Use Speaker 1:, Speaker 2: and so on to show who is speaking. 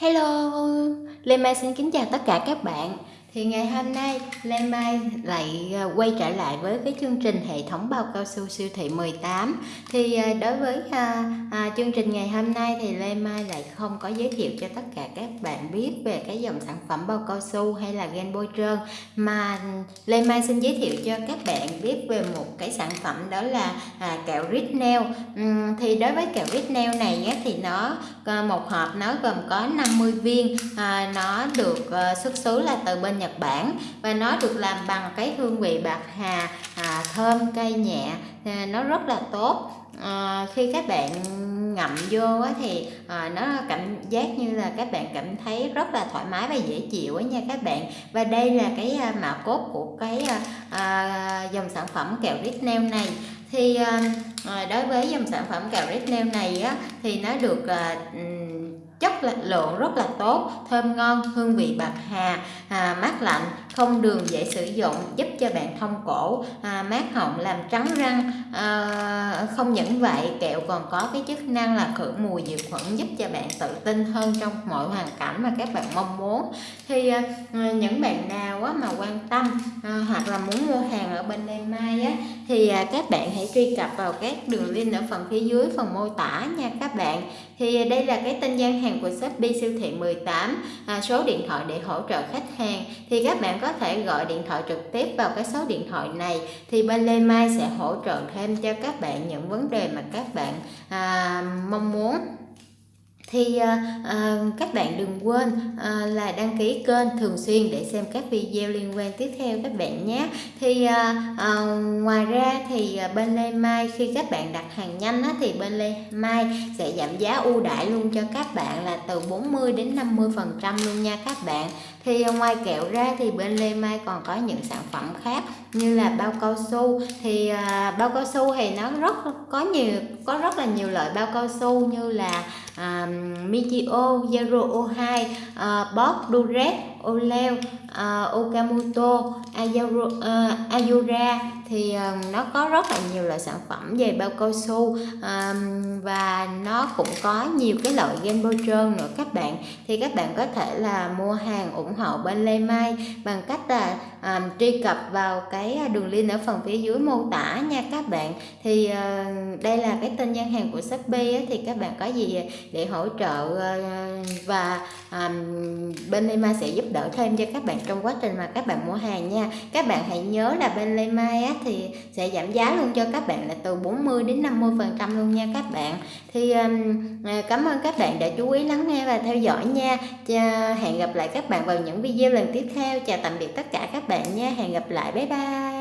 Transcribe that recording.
Speaker 1: Hello, Lê Mai xin kính chào tất cả các bạn. Thì ngày hôm nay Lê Mai lại à, quay trở lại với cái chương trình hệ thống bao cao su siêu thị 18. Thì à, đối với à, à, chương trình ngày hôm nay thì Lê Mai lại không có giới thiệu cho tất cả các bạn biết về cái dòng sản phẩm bao cao su hay là gen bôi trơn mà Lê Mai xin giới thiệu cho các bạn biết về một cái sản phẩm đó là à, kẹo rít nail Uhm, thì đối với kẹo rít nail này á, thì nó một hộp nó gồm có 50 viên, à, nó được à, xuất xứ là từ bên Nhật Bản và nó được làm bằng cái hương vị bạc hà à, thơm cay nhẹ. À, nó rất là tốt. À, khi các bạn ngậm vô á, thì à, nó cảm giác như là các bạn cảm thấy rất là thoải mái và dễ chịu á nha các bạn. Và đây là cái à, mạo cốt của cái à, à, dòng sản phẩm kẹo rít nail này thì ờ, ờ, đối với dòng sản phẩm kẹo rít nail này á, thì nó được ờ, chất lượng rất là tốt thơm ngon hương vị bạc hà à, mát lạnh không đường dễ sử dụng giúp cho bạn thông cổ. À, mát họng làm trắng răng. À, không những vậy kẹo còn có cái chức năng là khử mùi diệt khuẩn giúp cho bạn tự tin hơn trong mọi hoàn cảnh mà các bạn mong muốn. Thì à, những bạn nào á, mà quan tâm à, hoặc là muốn mua hàng ở bên Lê Mai á, thì à, các bạn hãy truy cập vào các đường link ở phần phía dưới phần mô tả nha các bạn. Thì đây là cái tên gian hàng của Shopee siêu thị 18 à, số điện thoại để hỗ trợ khách hàng. Thì các bạn có có thể gọi điện thoại trực tiếp vào cái số điện thoại này thì bên Lê Mai sẽ hỗ trợ thêm cho các bạn những vấn đề mà các bạn à, mong muốn. Thì à, à, các bạn đừng quên à, là đăng ký kênh thường xuyên để xem các video liên quan tiếp theo các bạn nhé. Thì à, à, ngoài ra thì à, bên Lê Mai khi các bạn đặt hàng nhanh á, thì bên Lê Mai sẽ giảm giá ưu đãi luôn cho các bạn là từ 40 đến 50 phần trăm luôn nha các bạn thì ờ, ngoài kẹo ra thì bên Lê Mai còn có những sản phẩm khác như là bao cao su. Thì à, bao cao su thì nó rất có nhiều có rất là nhiều loại bao cao su như là à, Michio, Zero O2, à, ờ, Bob Durex, Oleo, uh, à, Okamoto, Ayuro, uh, Ayura thì uh, nó có rất là nhiều loại sản phẩm về bao cao su uh, và nó cũng có nhiều cái loại game bôi trơn nữa các bạn. Thì các bạn có thể là mua hàng ủng hộ bên Lê Mai bằng cách là um, truy cập vào cái đường link ở phần phía dưới mô tả nha các bạn. Thì uh, đây là cái tên gian hàng của Shopee á, thì các bạn có gì để hỗ trợ uh, và um, bên Lê Mai sẽ giúp đỡ thêm cho các bạn trong quá trình mà các bạn mua hàng nha. Các bạn hãy nhớ là bên Lê Mai á, thì sẽ giảm giá luôn cho các bạn là từ 40 đến 50 phần trăm luôn nha các bạn. Thì um, cảm ơn các bạn đã chú ý lắng nghe và theo dõi nha. Hẹn gặp lại các bạn vào những video lần tiếp theo. Chào tạm biệt tất cả các bạn nha. Hẹn gặp lại. Bye bye.